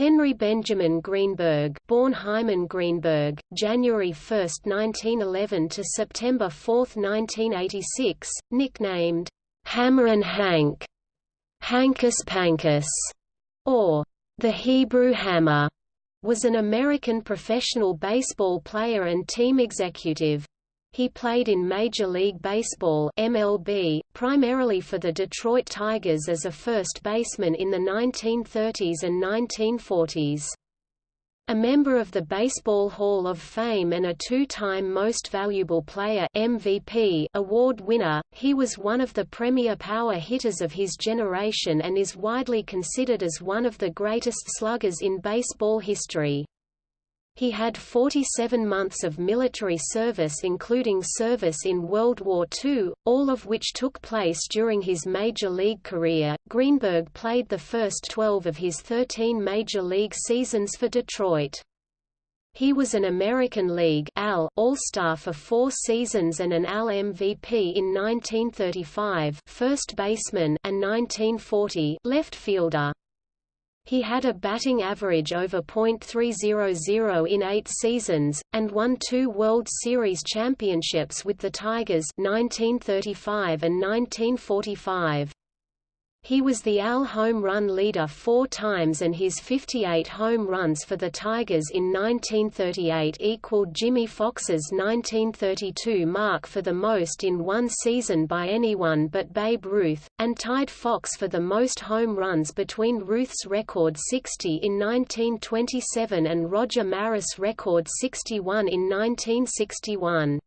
Henry Benjamin Greenberg, born Hyman Greenberg, January 1, 1911 to September 4, 1986, nicknamed Hammer and Hank, Hankus Pankus, or the Hebrew Hammer, was an American professional baseball player and team executive. He played in Major League Baseball MLB, primarily for the Detroit Tigers as a first baseman in the 1930s and 1940s. A member of the Baseball Hall of Fame and a two-time Most Valuable Player MVP award winner, he was one of the premier power hitters of his generation and is widely considered as one of the greatest sluggers in baseball history. He had 47 months of military service including service in World War II, all of which took place during his major league career. Greenberg played the first 12 of his 13 major league seasons for Detroit. He was an American League All-Star for four seasons and an AL MVP in 1935 first baseman and 1940 left fielder. He had a batting average over .300 in eight seasons, and won two World Series championships with the Tigers 1935 and 1945. He was the AL home run leader four times and his 58 home runs for the Tigers in 1938 equaled Jimmy Foxx's 1932 mark for the most in one season by anyone but Babe Ruth, and tied Foxx for the most home runs between Ruth's record 60 in 1927 and Roger Maris' record 61 in 1961.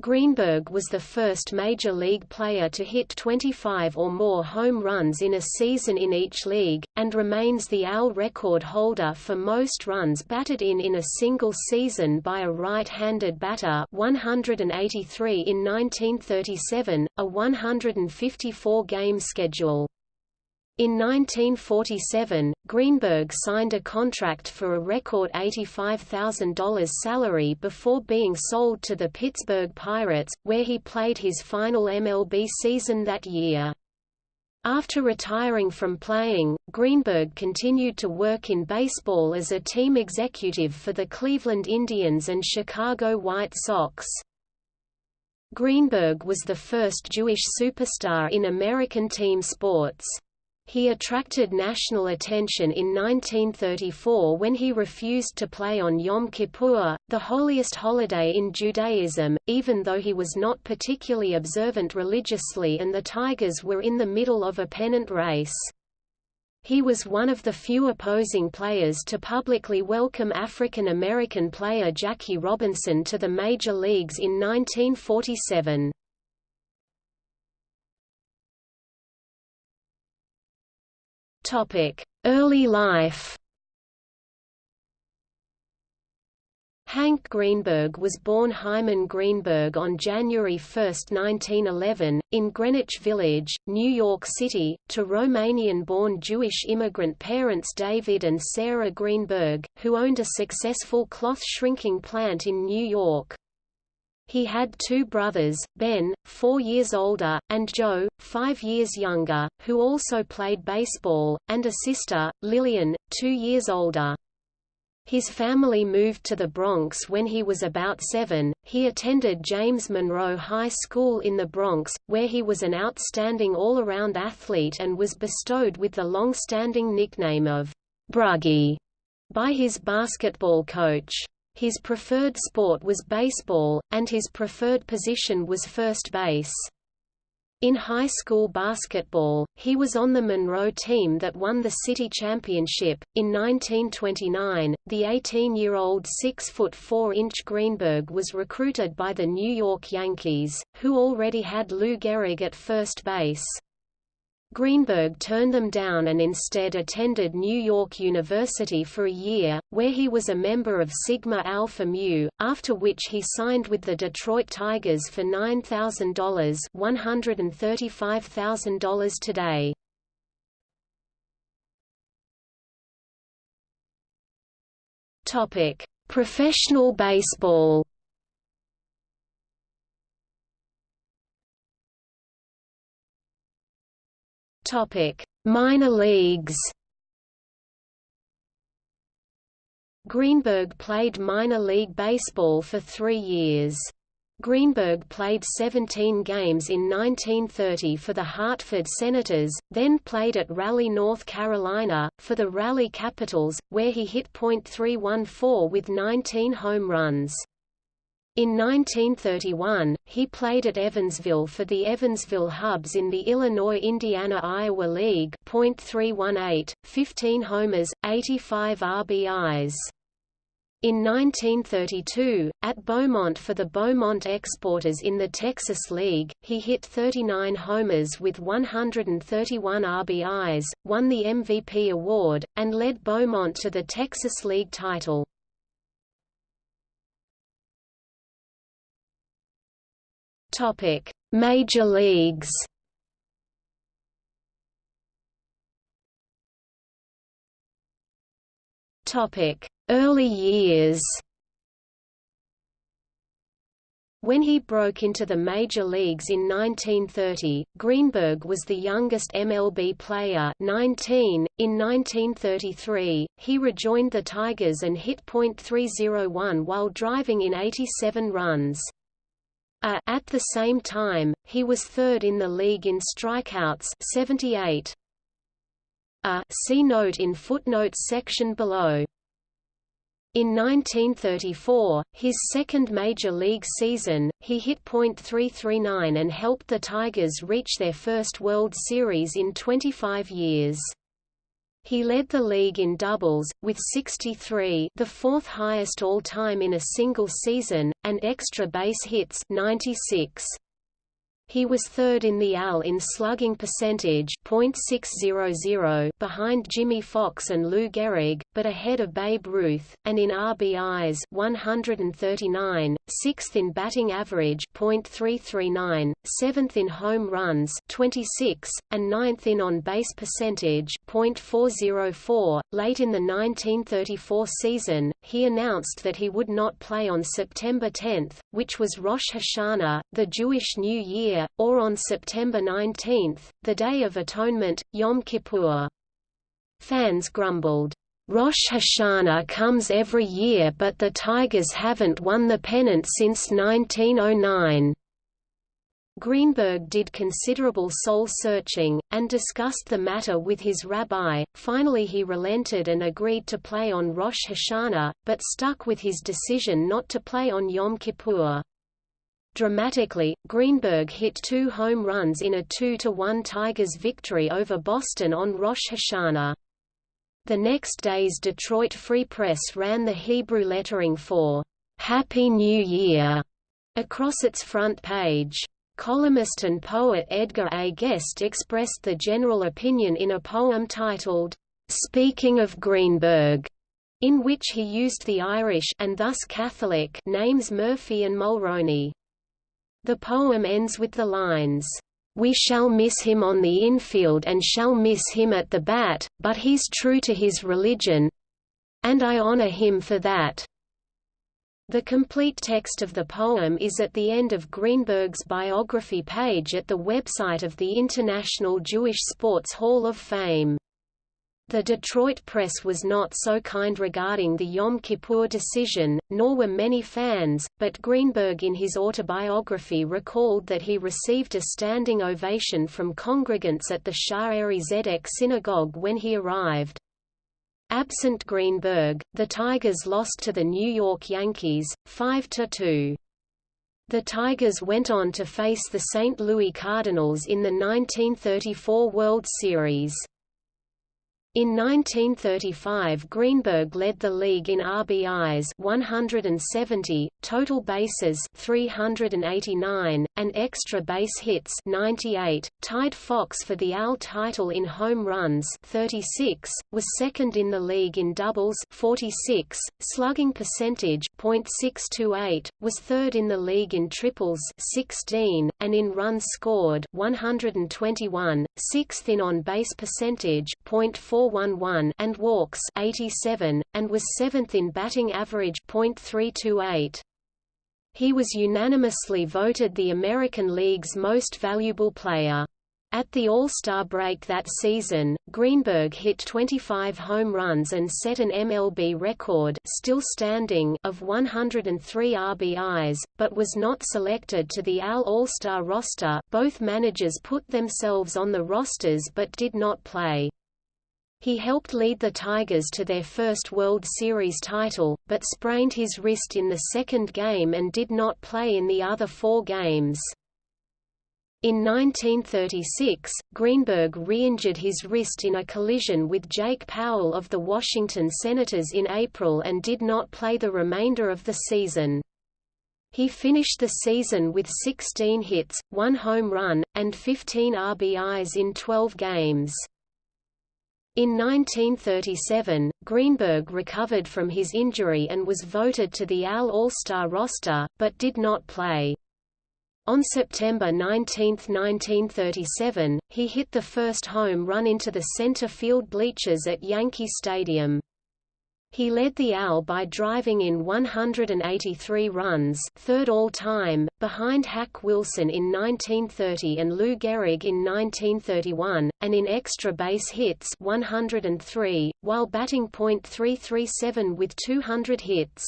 Greenberg was the first major league player to hit 25 or more home runs in a season in each league, and remains the AL record holder for most runs batted in in a single season by a right-handed batter 183 in 1937, a 154-game schedule. In 1947, Greenberg signed a contract for a record $85,000 salary before being sold to the Pittsburgh Pirates, where he played his final MLB season that year. After retiring from playing, Greenberg continued to work in baseball as a team executive for the Cleveland Indians and Chicago White Sox. Greenberg was the first Jewish superstar in American team sports. He attracted national attention in 1934 when he refused to play on Yom Kippur, the holiest holiday in Judaism, even though he was not particularly observant religiously and the Tigers were in the middle of a pennant race. He was one of the few opposing players to publicly welcome African American player Jackie Robinson to the major leagues in 1947. Early life Hank Greenberg was born Hyman Greenberg on January 1, 1911, in Greenwich Village, New York City, to Romanian-born Jewish immigrant parents David and Sarah Greenberg, who owned a successful cloth shrinking plant in New York. He had two brothers, Ben, four years older, and Joe, five years younger, who also played baseball, and a sister, Lillian, two years older. His family moved to the Bronx when he was about seven. He attended James Monroe High School in the Bronx, where he was an outstanding all-around athlete and was bestowed with the long-standing nickname of Bruggy by his basketball coach. His preferred sport was baseball, and his preferred position was first base. In high school basketball, he was on the Monroe team that won the city championship. In 1929, the 18-year-old 6 foot 4-inch Greenberg was recruited by the New York Yankees, who already had Lou Gehrig at first base. Greenberg turned them down and instead attended New York University for a year, where he was a member of Sigma Alpha Mu, after which he signed with the Detroit Tigers for $9,000 $135,000 today. Professional baseball Topic: Minor leagues. Greenberg played minor league baseball for three years. Greenberg played 17 games in 1930 for the Hartford Senators, then played at Raleigh, North Carolina, for the Raleigh Capitals, where he hit .314 with 19 home runs. In 1931, he played at Evansville for the Evansville Hubs in the Illinois-Indiana-Iowa League .318, 15 homers, 85 RBIs. In 1932, at Beaumont for the Beaumont Exporters in the Texas League, he hit 39 homers with 131 RBIs, won the MVP award, and led Beaumont to the Texas League title. Topic: Major Leagues. Topic: Early years. When he broke into the major leagues in 1930, Greenberg was the youngest MLB player 19. .In 1933, he rejoined the Tigers and hit .301 while driving in 87 runs. A at the same time, he was third in the league in strikeouts 78. A see note in footnotes section below. In 1934, his second major league season, he hit .339 and helped the Tigers reach their first World Series in 25 years. He led the league in doubles, with 63 the fourth highest all-time in a single season, and extra base hits 96. He was third in the AL in slugging percentage .600 behind Jimmy Foxx and Lou Gehrig, but ahead of Babe Ruth, and in RBIs 139, sixth in batting average .339, seventh in home runs 26, and ninth in on-base percentage .404. Late in the 1934 season, he announced that he would not play on September 10, which was Rosh Hashanah, the Jewish New Year Year, or on September 19, the Day of Atonement, Yom Kippur. Fans grumbled, Rosh Hashanah comes every year but the Tigers haven't won the pennant since 1909. Greenberg did considerable soul-searching, and discussed the matter with his rabbi. Finally he relented and agreed to play on Rosh Hashanah, but stuck with his decision not to play on Yom Kippur. Dramatically, Greenberg hit two home runs in a 2–1 Tigers victory over Boston on Rosh Hashanah. The next day's Detroit Free Press ran the Hebrew lettering for "'Happy New Year' across its front page. Columnist and poet Edgar A. Guest expressed the general opinion in a poem titled, "'Speaking of Greenberg' in which he used the Irish and thus Catholic names Murphy and Mulroney. The poem ends with the lines, "We shall miss him on the infield and shall miss him at the bat, but he's true to his religion and I honor him for that." The complete text of the poem is at the end of Greenberg's biography page at the website of the International Jewish Sports Hall of Fame. The Detroit press was not so kind regarding the Yom Kippur decision, nor were many fans, but Greenberg in his autobiography recalled that he received a standing ovation from congregants at the Shaarey Zedek synagogue when he arrived. Absent Greenberg, the Tigers lost to the New York Yankees, 5–2. The Tigers went on to face the St. Louis Cardinals in the 1934 World Series. In 1935 Greenberg led the league in RBIs 170, total bases 389, and extra base hits 98, tied Foxx for the AL title in home runs 36, was second in the league in doubles 46, slugging percentage .628, was third in the league in triples 16, and in runs scored 121, sixth in on-base percentage .411 and walks 87, and was seventh in batting average .328. He was unanimously voted the American League's most valuable player. At the All-Star break that season, Greenberg hit 25 home runs and set an MLB record still standing of 103 RBIs, but was not selected to the AL All-Star roster both managers put themselves on the rosters but did not play. He helped lead the Tigers to their first World Series title, but sprained his wrist in the second game and did not play in the other four games. In 1936, Greenberg re-injured his wrist in a collision with Jake Powell of the Washington Senators in April and did not play the remainder of the season. He finished the season with 16 hits, one home run, and 15 RBIs in 12 games. In 1937, Greenberg recovered from his injury and was voted to the AL All-Star roster, but did not play. On September 19, 1937, he hit the first home run into the center field bleachers at Yankee Stadium. He led the AL by driving in 183 runs third all-time, behind Hack Wilson in 1930 and Lou Gehrig in 1931, and in extra base hits 103, while batting .337 with 200 hits.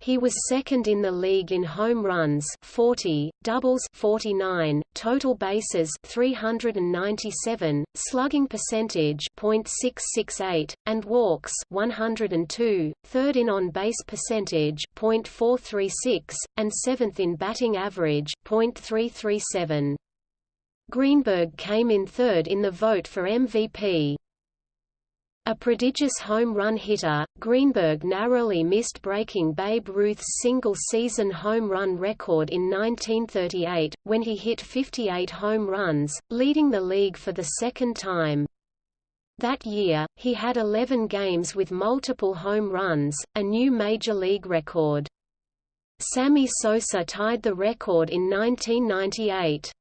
He was second in the league in home runs 40, doubles 49, total bases 397, slugging percentage .668, and walks 102, third in on-base percentage .436, and seventh in batting average .337. Greenberg came in third in the vote for MVP. A prodigious home run hitter, Greenberg narrowly missed breaking Babe Ruth's single-season home run record in 1938, when he hit 58 home runs, leading the league for the second time. That year, he had 11 games with multiple home runs, a new major league record. Sammy Sosa tied the record in 1998.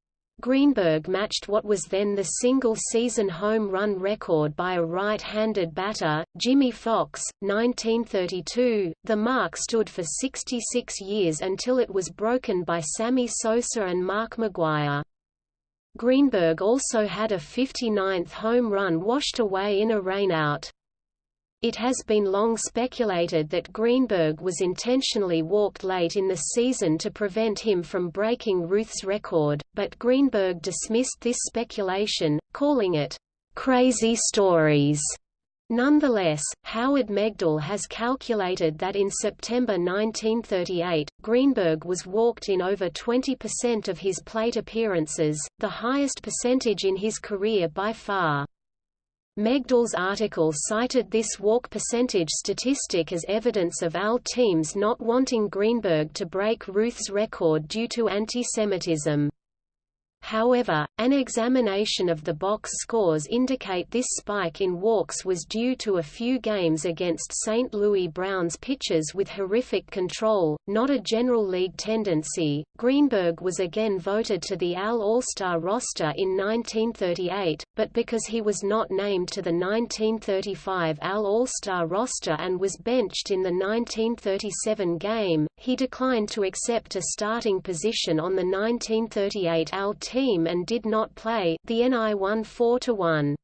Greenberg matched what was then the single-season home run record by a right-handed batter, Jimmy Foxx, 1932. The mark stood for 66 years until it was broken by Sammy Sosa and Mark McGwire. Greenberg also had a 59th home run washed away in a rainout. It has been long speculated that Greenberg was intentionally walked late in the season to prevent him from breaking Ruth's record, but Greenberg dismissed this speculation, calling it, "...crazy stories." Nonetheless, Howard Megdal has calculated that in September 1938, Greenberg was walked in over 20% of his plate appearances, the highest percentage in his career by far. Megdal's article cited this walk percentage statistic as evidence of AL teams not wanting Greenberg to break Ruth's record due to antisemitism. However, an examination of the box scores indicate this spike in walks was due to a few games against St. Louis Browns pitchers with horrific control, not a general league tendency. Greenberg was again voted to the AL All-Star roster in 1938, but because he was not named to the 1935 AL All-Star roster and was benched in the 1937 game, he declined to accept a starting position on the 1938 AL team team and did not play. The NL won 4 to 1.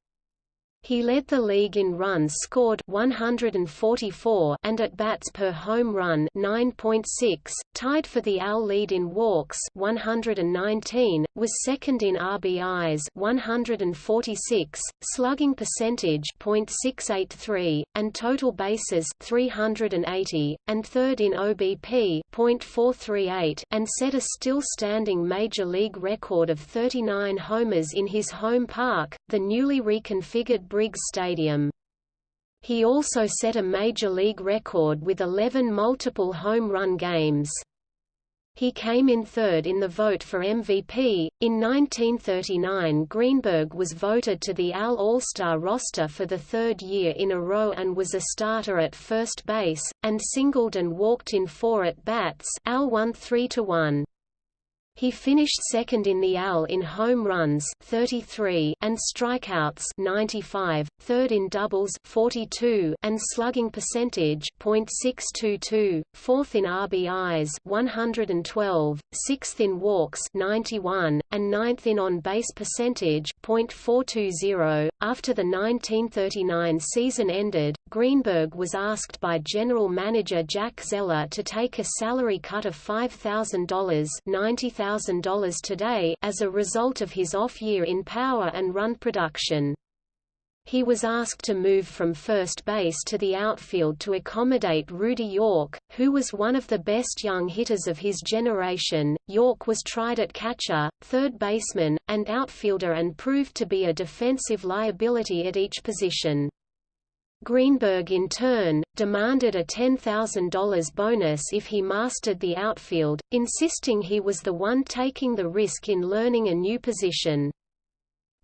He led the league in runs scored 144 and at bats per home run 9.6, tied for the AL lead in walks 119, was second in RBIs 146, slugging percentage .683, and total bases 380, and third in OBP .438, and set a still-standing major league record of 39 homers in his home park, the newly reconfigured Briggs Stadium. He also set a major league record with 11 multiple home run games. He came in third in the vote for MVP. In 1939, Greenberg was voted to the AL All-Star roster for the third year in a row and was a starter at first base, and singled and walked in four at bats. AL won 3 to 1. He finished second in the AL in home runs 33 and strikeouts 95, third in doubles 42 and slugging percentage .622, fourth in RBIs 112, sixth in walks 91, and ninth in on-base percentage .420. After the 1939 season ended, Greenberg was asked by general manager Jack Zeller to take a salary cut of $5,000 $90,000 today as a result of his off-year in power and run production. He was asked to move from first base to the outfield to accommodate Rudy York, who was one of the best young hitters of his generation. York was tried at catcher, third baseman, and outfielder and proved to be a defensive liability at each position. Greenberg in turn, demanded a $10,000 bonus if he mastered the outfield, insisting he was the one taking the risk in learning a new position.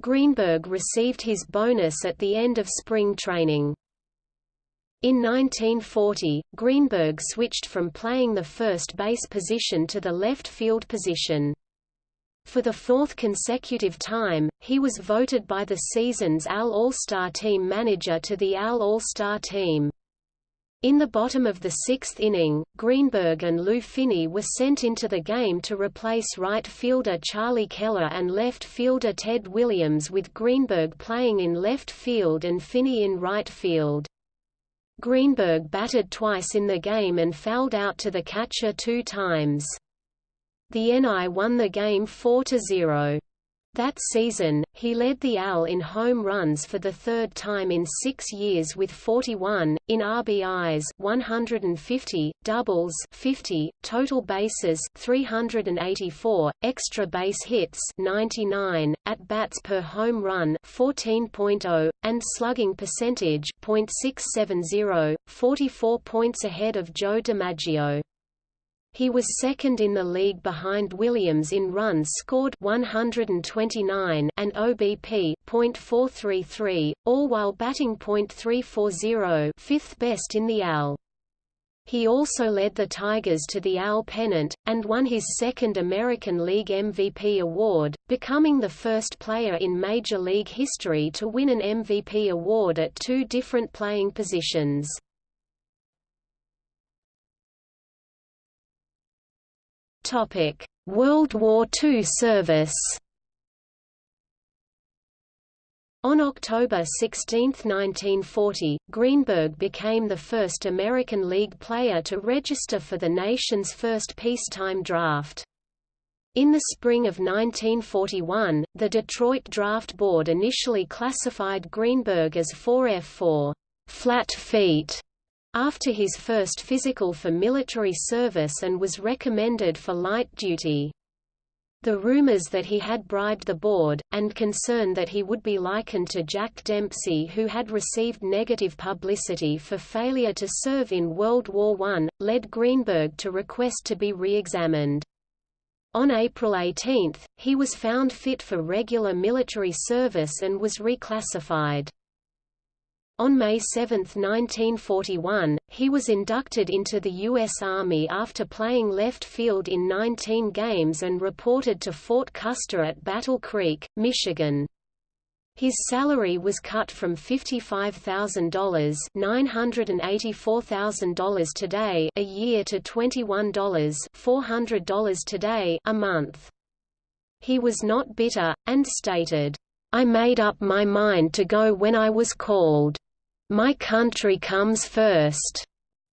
Greenberg received his bonus at the end of spring training. In 1940, Greenberg switched from playing the first base position to the left field position. For the fourth consecutive time, he was voted by the season's AL All-Star Team manager to the AL All-Star Team. In the bottom of the sixth inning, Greenberg and Lou Finney were sent into the game to replace right fielder Charlie Keller and left fielder Ted Williams with Greenberg playing in left field and Finney in right field. Greenberg batted twice in the game and fouled out to the catcher two times. The NL won the game 4–0. That season, he led the AL in home runs for the third time in six years with 41, in RBIs 150, doubles 50, total bases 384, extra base hits 99, at bats per home run 14.0, and slugging percentage .670, 44 points ahead of Joe DiMaggio. He was second in the league behind Williams in runs scored 129 and OBP .433, all while batting .340, fifth best in the AL. He also led the Tigers to the AL pennant, and won his second American League MVP award, becoming the first player in Major League history to win an MVP award at two different playing positions. Topic: World War II service. On October 16, 1940, Greenberg became the first American League player to register for the nation's first peacetime draft. In the spring of 1941, the Detroit Draft Board initially classified Greenberg as 4F4 flat feet after his first physical for military service and was recommended for light duty. The rumors that he had bribed the board, and concern that he would be likened to Jack Dempsey who had received negative publicity for failure to serve in World War I, led Greenberg to request to be re-examined. On April 18, he was found fit for regular military service and was reclassified. On May 7, 1941, he was inducted into the U.S. Army after playing left field in 19 games and reported to Fort Custer at Battle Creek, Michigan. His salary was cut from $55,000 $984,000 today a year to $21 $400 today a month. He was not bitter, and stated, I made up my mind to go when I was called. My Country Comes First.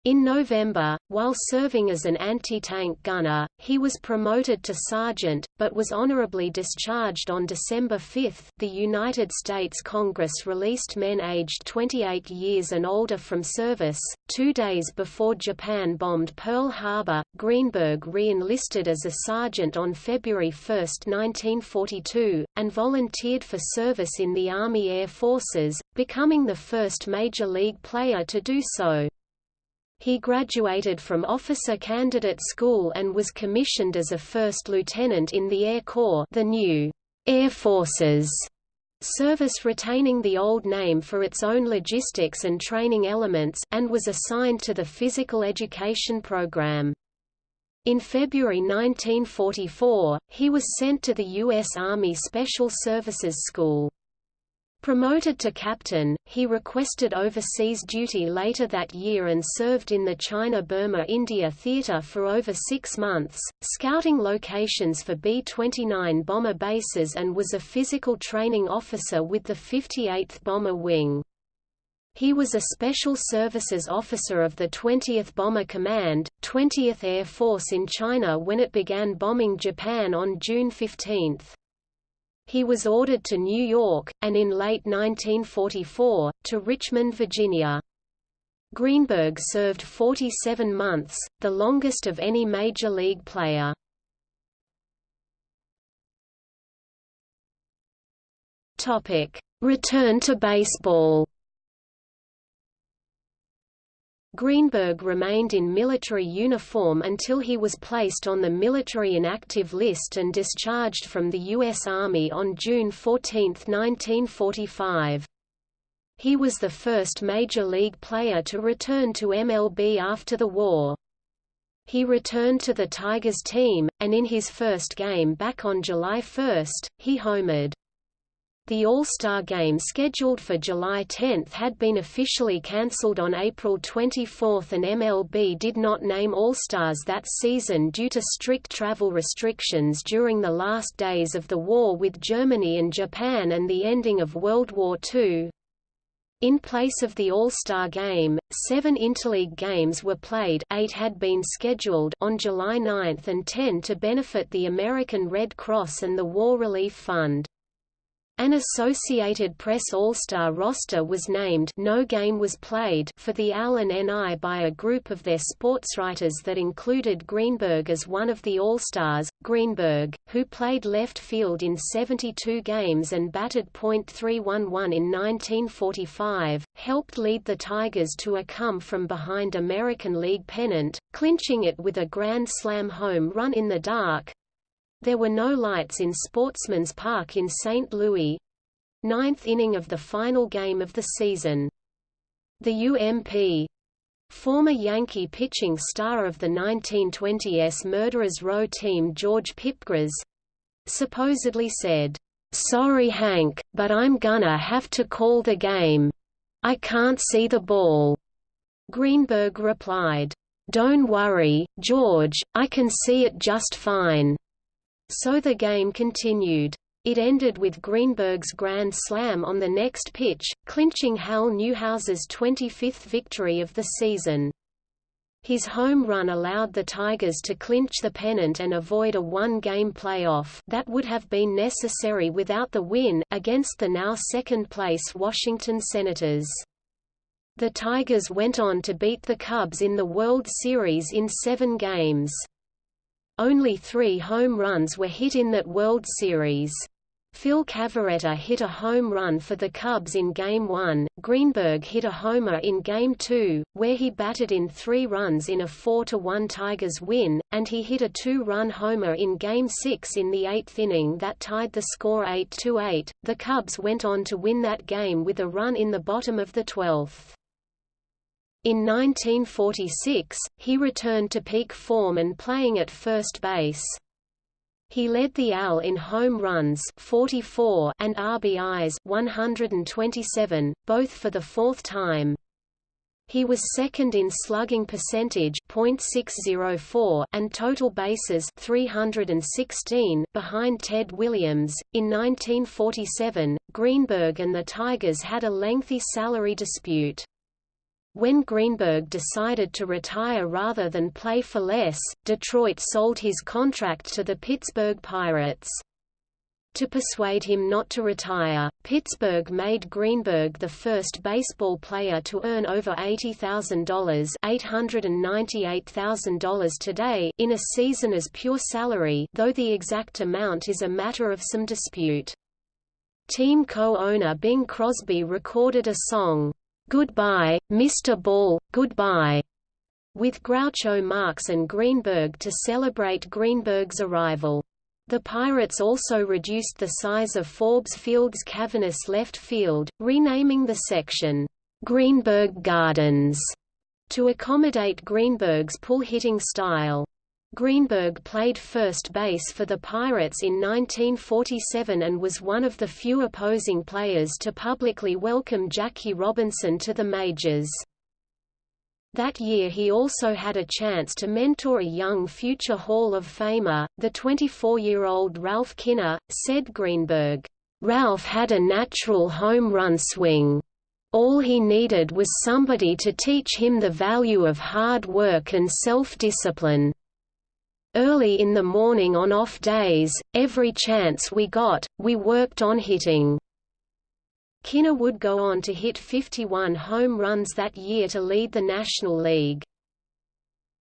In November, while serving as an anti-tank gunner, he was promoted to sergeant, but was honorably discharged on December 5. The United States Congress released men aged 28 years and older from service. Two days before Japan bombed Pearl Harbor, Greenberg re-enlisted as a sergeant on February 1, 1942, and volunteered for service in the Army Air Forces, becoming the first Major League player to do so. He graduated from Officer Candidate School and was commissioned as a first lieutenant in the Air Corps the new Air Forces service retaining the old name for its own logistics and training elements, and was assigned to the physical education program. In February 1944, he was sent to the U.S. Army Special Services School. Promoted to captain, he requested overseas duty later that year and served in the China-Burma-India Theater for over six months, scouting locations for B-29 bomber bases and was a physical training officer with the 58th Bomber Wing. He was a Special Services Officer of the 20th Bomber Command, 20th Air Force in China when it began bombing Japan on June 15. He was ordered to New York, and in late 1944, to Richmond, Virginia. Greenberg served 47 months, the longest of any major league player. Return to baseball Greenberg remained in military uniform until he was placed on the military inactive list and discharged from the U.S. Army on June 14, 1945. He was the first Major League player to return to MLB after the war. He returned to the Tigers team, and in his first game back on July 1, he homered. The All-Star Game scheduled for July 10 had been officially cancelled on April 24 and MLB did not name All-Stars that season due to strict travel restrictions during the last days of the war with Germany and Japan and the ending of World War II. In place of the All-Star Game, seven interleague games were played eight had been scheduled on July 9 and 10 to benefit the American Red Cross and the War Relief Fund. An Associated Press All-Star roster was named no game was played for the AL and NL by a group of their sportswriters that included Greenberg as one of the All-Stars. Greenberg, who played left field in 72 games and batted .311 in 1945, helped lead the Tigers to a come-from-behind American League pennant, clinching it with a Grand Slam home run in the dark, there were no lights in Sportsman's Park in St. Louis. Ninth inning of the final game of the season. The UMP Former Yankee pitching star of the 1920s Murderers Row team George Pipgras supposedly said, "'Sorry Hank, but I'm gonna have to call the game. I can't see the ball." Greenberg replied, "'Don't worry, George, I can see it just fine. So the game continued. It ended with Greenberg's grand slam on the next pitch, clinching Hal Newhouser's 25th victory of the season. His home run allowed the Tigers to clinch the pennant and avoid a one-game playoff that would have been necessary without the win, against the now second-place Washington Senators. The Tigers went on to beat the Cubs in the World Series in seven games. Only three home runs were hit in that World Series. Phil Cavarretta hit a home run for the Cubs in Game 1, Greenberg hit a homer in Game 2, where he batted in three runs in a 4–1 Tigers win, and he hit a two-run homer in Game 6 in the eighth inning that tied the score 8–8. The Cubs went on to win that game with a run in the bottom of the 12th. In 1946, he returned to peak form and playing at first base. He led the AL in home runs 44 and RBIs 127, both for the fourth time. He was second in slugging percentage .604 and total bases 316 behind Ted Williams. In 1947, Greenberg and the Tigers had a lengthy salary dispute. When Greenberg decided to retire rather than play for less, Detroit sold his contract to the Pittsburgh Pirates. To persuade him not to retire, Pittsburgh made Greenberg the first baseball player to earn over $80,000 $898,000 today in a season as pure salary though the exact amount is a matter of some dispute. Team co-owner Bing Crosby recorded a song, Goodbye, Mr. Ball, Goodbye, with Groucho Marx and Greenberg to celebrate Greenberg's arrival. The Pirates also reduced the size of Forbes Field's cavernous left field, renaming the section, Greenberg Gardens, to accommodate Greenberg's pull-hitting style. Greenberg played first base for the Pirates in 1947 and was one of the few opposing players to publicly welcome Jackie Robinson to the majors. That year he also had a chance to mentor a young future Hall of Famer, the 24-year-old Ralph Kiner, said Greenberg. Ralph had a natural home run swing. All he needed was somebody to teach him the value of hard work and self-discipline. Early in the morning on off days, every chance we got, we worked on hitting. Kiner would go on to hit 51 home runs that year to lead the National League.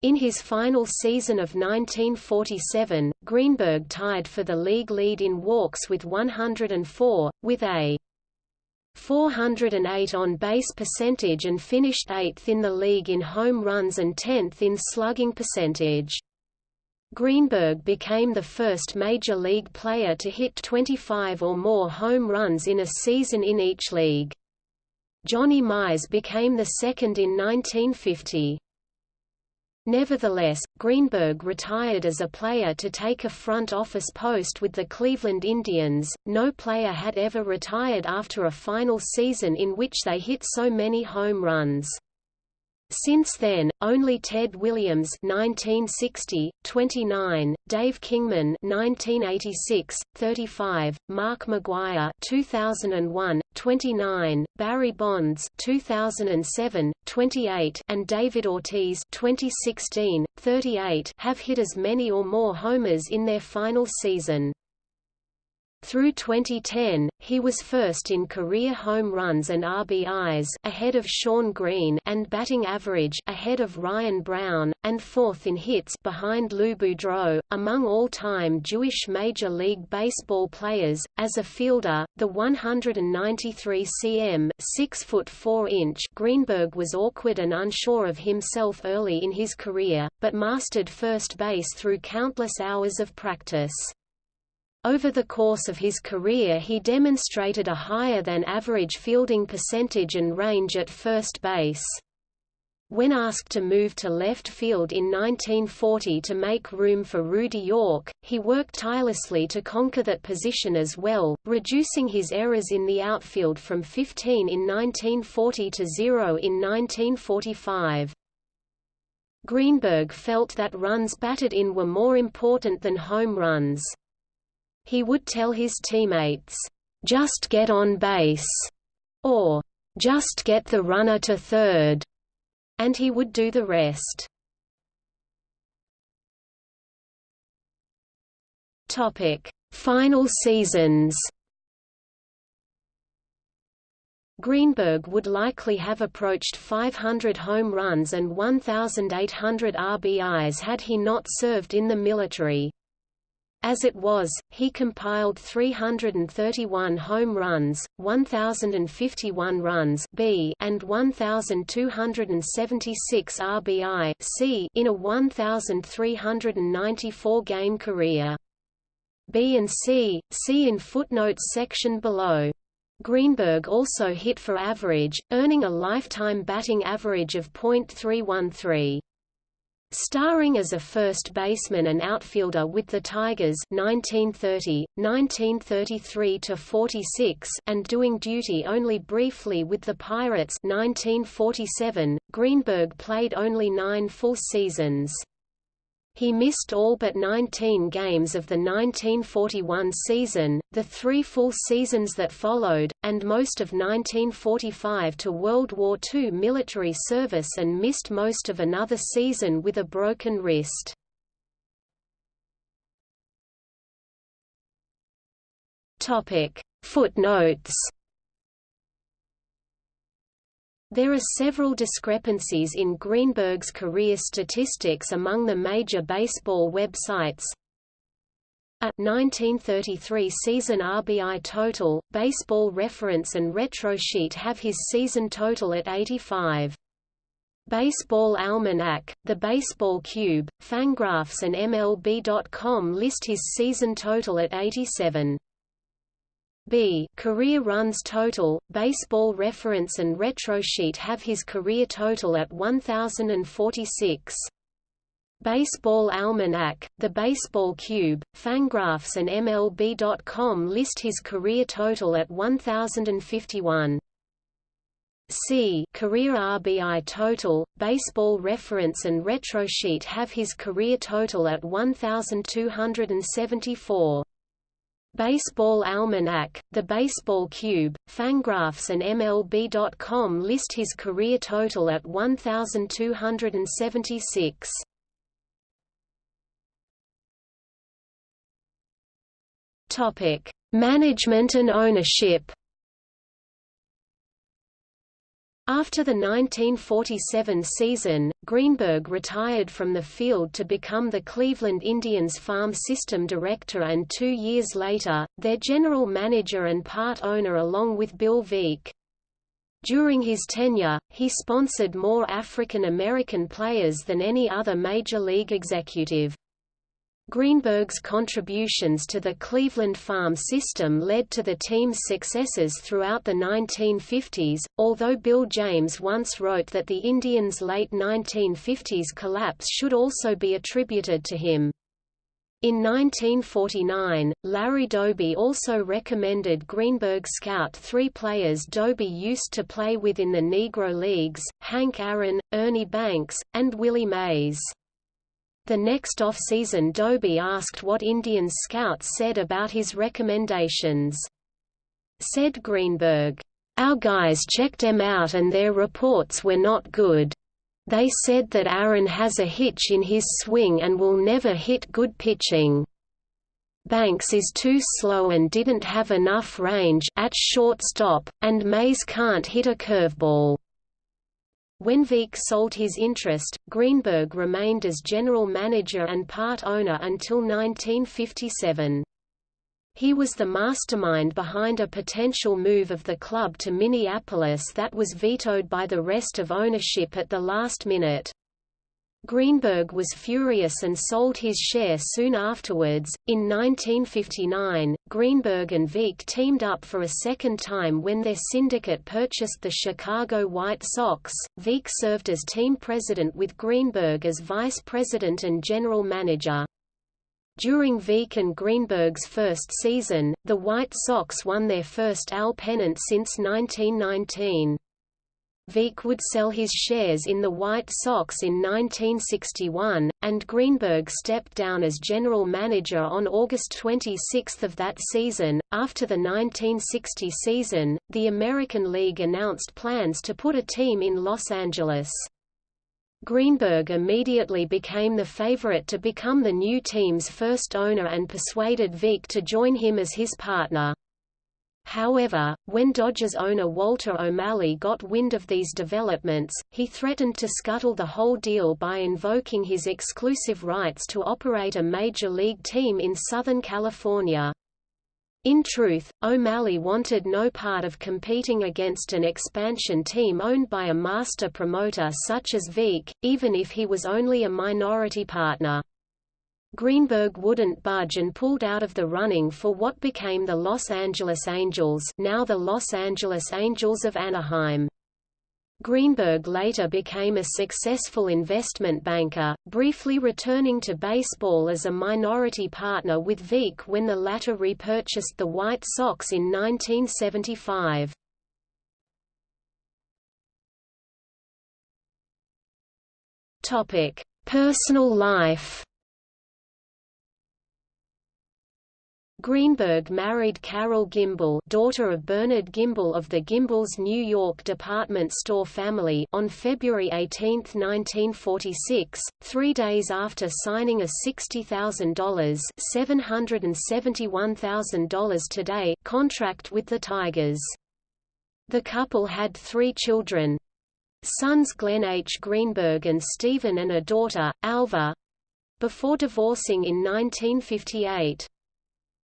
In his final season of 1947, Greenberg tied for the league lead in walks with 104, with a 408 on-base percentage and finished 8th in the league in home runs and 10th in slugging percentage. Greenberg became the first Major League player to hit 25 or more home runs in a season in each league. Johnny Mize became the second in 1950. Nevertheless, Greenberg retired as a player to take a front office post with the Cleveland Indians. No player had ever retired after a final season in which they hit so many home runs. Since then, only Ted Williams 1960, 29, Dave Kingman 1986, 35, Mark McGwire 2001, 29, Barry Bonds 2007, 28, and David Ortiz 2016, 38 have hit as many or more homers in their final season. Through 2010, he was first in career home runs and RBIs ahead of Shawn Green and batting average ahead of Ryan Braun, and fourth in hits behind Lou Boudreau. Among all-time Jewish Major League Baseball players, as a fielder, the 193 cm 6 foot 4 inch Greenberg was awkward and unsure of himself early in his career, but mastered first base through countless hours of practice. Over the course of his career he demonstrated a higher than average fielding percentage and range at first base. When asked to move to left field in 1940 to make room for Rudy York, he worked tirelessly to conquer that position as well, reducing his errors in the outfield from 15 in 1940 to 0 in 1945. Greenberg felt that runs batted in were more important than home runs. He would tell his teammates, "'Just get on base' or "'Just get the runner to third, and he would do the rest. Final seasons. Greenberg would likely have approached 500 home runs and 1,800 RBIs had he not served in the military. As it was, he compiled 331 home runs, 1,051 runs B and 1,276 RBI C in a 1,394-game career. B and C, see in footnotes section below. Greenberg also hit for average, earning a lifetime batting average of .313. Starring as a first baseman and outfielder with the Tigers 1930, 1933–46 and doing duty only briefly with the Pirates 1947, Greenberg played only nine full seasons. He missed all but 19 games of the 1941 season, the three full seasons that followed, and most of 1945 to World War II military service and missed most of another season with a broken wrist. Footnotes there are several discrepancies in Greenberg's career statistics among the major baseball websites. A 1933 season RBI total, Baseball Reference and RetroSheet have his season total at 85. Baseball Almanac, The Baseball Cube, Fangraphs and MLB.com list his season total at 87. B career runs total, Baseball Reference and RetroSheet have his career total at 1046. Baseball Almanac, The Baseball Cube, Fangraphs and MLB.com list his career total at 1,051. C career RBI total, Baseball Reference and Retrosheet have his career total at 1,274. Baseball Almanac, The Baseball Cube, Fangraphs and MLB.com list his career total at 1,276. Topic: Management and ownership. After the 1947 season, Greenberg retired from the field to become the Cleveland Indians farm system director and two years later, their general manager and part owner along with Bill Veeck. During his tenure, he sponsored more African American players than any other major league executive. Greenberg's contributions to the Cleveland farm system led to the team's successes throughout the 1950s, although Bill James once wrote that the Indians' late 1950s collapse should also be attributed to him. In 1949, Larry Doby also recommended Greenberg scout three players Doby used to play with in the Negro Leagues, Hank Aaron, Ernie Banks, and Willie Mays. The next off-season Doby asked what Indian scouts said about his recommendations. Said Greenberg, "Our guys checked em out and their reports were not good. They said that Aaron has a hitch in his swing and will never hit good pitching. Banks is too slow and didn't have enough range at shortstop, and Mays can't hit a curveball. When Veeck sold his interest, Greenberg remained as general manager and part owner until 1957. He was the mastermind behind a potential move of the club to Minneapolis that was vetoed by the rest of ownership at the last minute. Greenberg was furious and sold his share soon afterwards. In 1959, Greenberg and Veeck teamed up for a second time when their syndicate purchased the Chicago White Sox. Veeck served as team president with Greenberg as vice president and general manager. During Veeck and Greenberg's first season, the White Sox won their first AL pennant since 1919. Veeck would sell his shares in the White Sox in 1961, and Greenberg stepped down as general manager on August 26 of that season. After the 1960 season, the American League announced plans to put a team in Los Angeles. Greenberg immediately became the favorite to become the new team's first owner and persuaded Veeck to join him as his partner. However, when Dodgers owner Walter O'Malley got wind of these developments, he threatened to scuttle the whole deal by invoking his exclusive rights to operate a major league team in Southern California. In truth, O'Malley wanted no part of competing against an expansion team owned by a master promoter such as Veeck, even if he was only a minority partner. Greenberg wouldn't budge and pulled out of the running for what became the Los Angeles Angels now the Los Angeles Angels of Anaheim. Greenberg later became a successful investment banker, briefly returning to baseball as a minority partner with Veeck when the latter repurchased the White Sox in 1975. Personal life Greenberg married Carol Gimbel daughter of Bernard Gimbel of the Gimbel's New York department store family on February 18, 1946, three days after signing a $60,000 $771,000 today contract with the Tigers. The couple had three children. Sons Glenn H. Greenberg and Stephen and a daughter, Alva, before divorcing in 1958.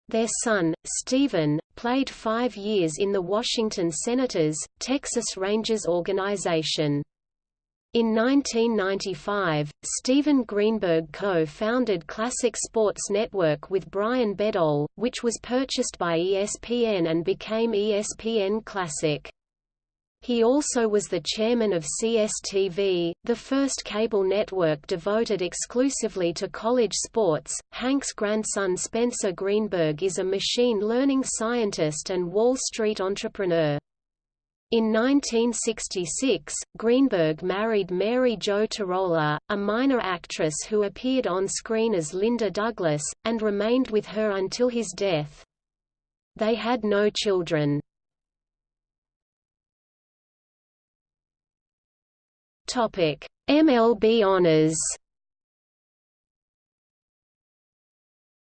Their son, Stephen, played five years in the Washington Senators, Texas Rangers organization. In 1995, Stephen Greenberg co-founded Classic Sports Network with Brian Bedol, which was purchased by ESPN and became ESPN Classic. He also was the chairman of CSTV, the first cable network devoted exclusively to college sports. Hank's grandson Spencer Greenberg is a machine learning scientist and Wall Street entrepreneur. In 1966, Greenberg married Mary Jo Tarola, a minor actress who appeared on screen as Linda Douglas, and remained with her until his death. They had no children. Topic: MLB honors.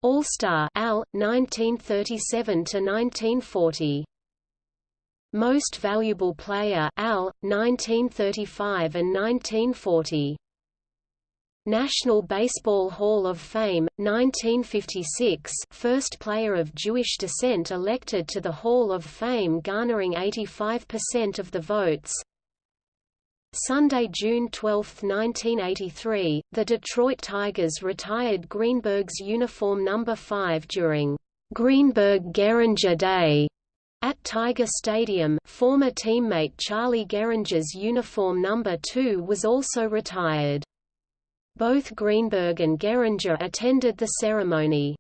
All-Star Al 1937 to 1940. Most Valuable Player Al 1935 and 1940. National Baseball Hall of Fame 1956 first player of Jewish descent elected to the Hall of Fame garnering 85% of the votes Sunday, June 12, 1983, the Detroit Tigers retired Greenberg's uniform number 5 during Greenberg-Gehringer Day at Tiger Stadium. Former teammate Charlie Gehringer's uniform number 2 was also retired. Both Greenberg and Gehringer attended the ceremony.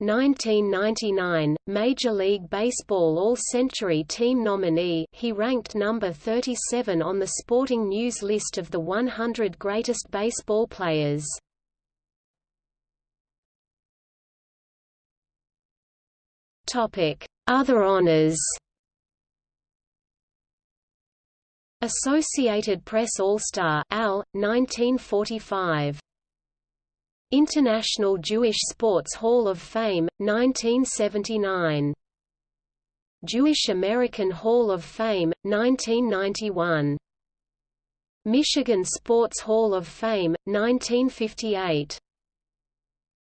1999, Major League Baseball All-Century Team nominee he ranked number 37 on the Sporting News list of the 100 greatest baseball players. Other honors Associated Press All-Star AL, 1945 International Jewish Sports Hall of Fame, 1979. Jewish American Hall of Fame, 1991. Michigan Sports Hall of Fame, 1958.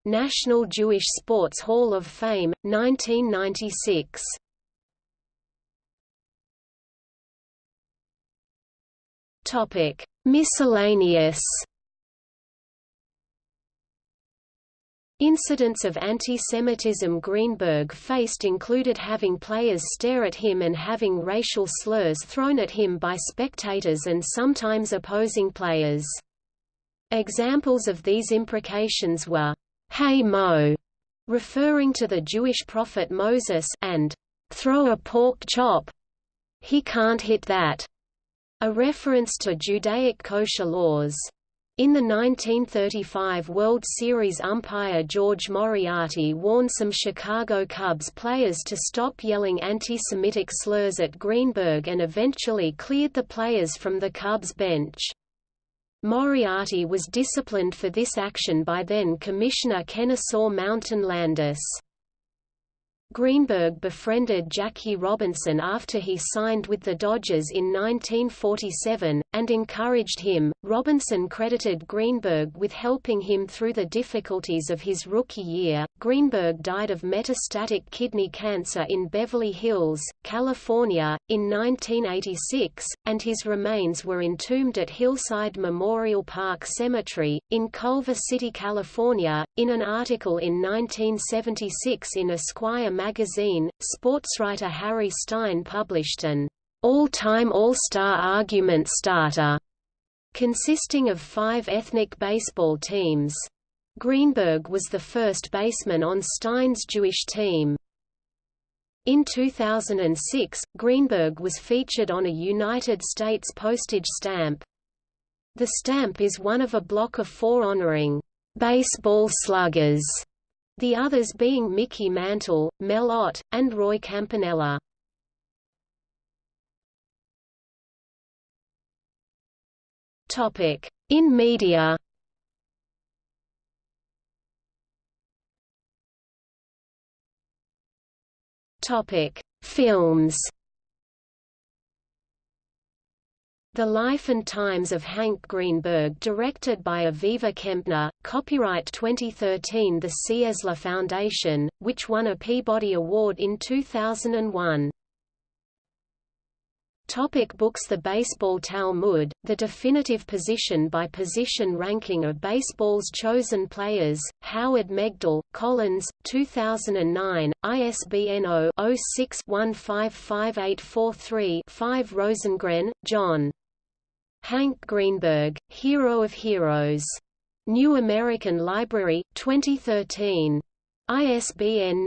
National Jewish Sports Hall of Fame, 1996. Topic: Miscellaneous Incidents of anti-Semitism Greenberg faced included having players stare at him and having racial slurs thrown at him by spectators and sometimes opposing players. Examples of these imprecations were, "'Hey Mo' referring to the Jewish prophet Moses and "'throw a pork chop' he can't hit that, a reference to Judaic kosher laws. In the 1935 World Series umpire George Moriarty warned some Chicago Cubs players to stop yelling anti-Semitic slurs at Greenberg and eventually cleared the players from the Cubs bench. Moriarty was disciplined for this action by then-Commissioner Kennesaw Mountain Landis. Greenberg befriended Jackie Robinson after he signed with the Dodgers in 1947, and encouraged him. Robinson credited Greenberg with helping him through the difficulties of his rookie year. Greenberg died of metastatic kidney cancer in Beverly Hills, California, in 1986, and his remains were entombed at Hillside Memorial Park Cemetery, in Culver City, California. In an article in 1976 in Esquire magazine, sportswriter Harry Stein published an all-time All-Star argument starter, consisting of five ethnic baseball teams. Greenberg was the first baseman on Stein's Jewish team. In 2006, Greenberg was featured on a United States postage stamp. The stamp is one of a block of four honoring baseball sluggers the others being Mickey Mantle, Mel Ott, and Roy Campanella. In media. Films The Life and Times of Hank Greenberg directed by Aviva Kempner, copyright 2013 The Cieśla Foundation, which won a Peabody Award in 2001. Topic books The Baseball Talmud, the definitive position-by-position ranking of baseball's chosen players, Howard Megdal, Collins, 2009, ISBN 0-06-155843-5 Rosengren, John. Hank Greenberg, Hero of Heroes. New American Library, 2013. ISBN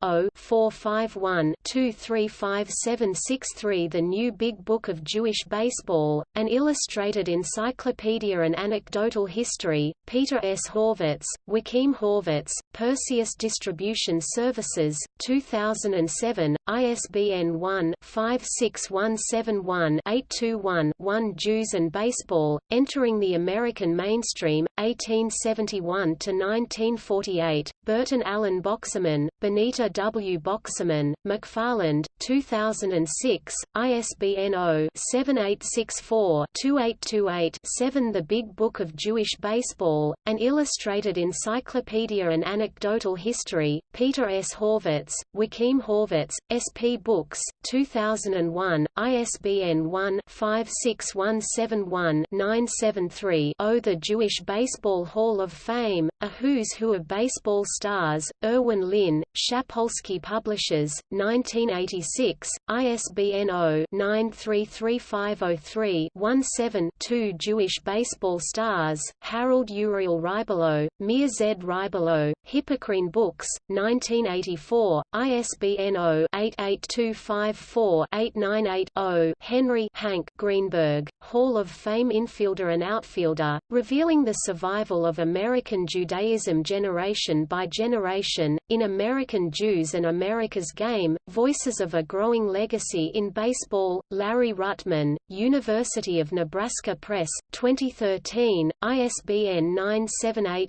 978-0-451-235763 The New Big Book of Jewish Baseball, An Illustrated Encyclopedia and Anecdotal History, Peter S. Horvitz, Joachim Horvitz, Perseus Distribution Services, 2007, ISBN 1-56171-821-1 Jews and Baseball, Entering the American Mainstream, 1871–1948, Burton Allen Boxerman, Benita W. Boxerman, McFarland, 2006, ISBN 0-7864-2828-7 The Big Book of Jewish Baseball, An Illustrated Encyclopedia and Anecdotal History, Peter S. Horvitz, Joachim Horvitz, SP Books, 2001, ISBN 1-56171-973 0 The Jewish Baseball Hall of Fame, A Who's Who of Baseball Stars, Erwin Lynn, Shapolsky Publishers, 1986, ISBN 0-933503-17-2 Jewish Baseball Stars, Harold Uriel Ribalow, Meir Z. Ribalow, Hippocrene Books, 1984, ISBN 0-88254-898-0 Henry Hank Greenberg, Hall of Fame infielder and outfielder, revealing the survival of American Judaism generation by generation, in American Jews and America's Game, Voices of a Growing Legacy in Baseball, Larry Ruttman, University of Nebraska Press, 2013, ISBN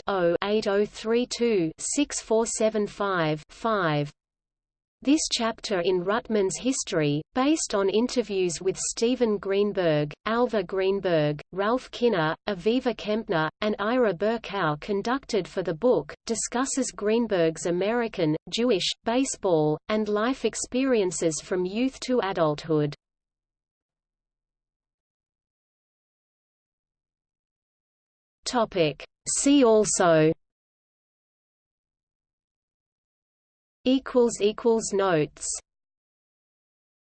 978-0-8032-6475-5. This chapter in Ruttman's history, based on interviews with Stephen Greenberg, Alva Greenberg, Ralph Kiner, Aviva Kempner, and Ira Berkow conducted for the book, discusses Greenberg's American, Jewish, baseball, and life experiences from youth to adulthood. See also notes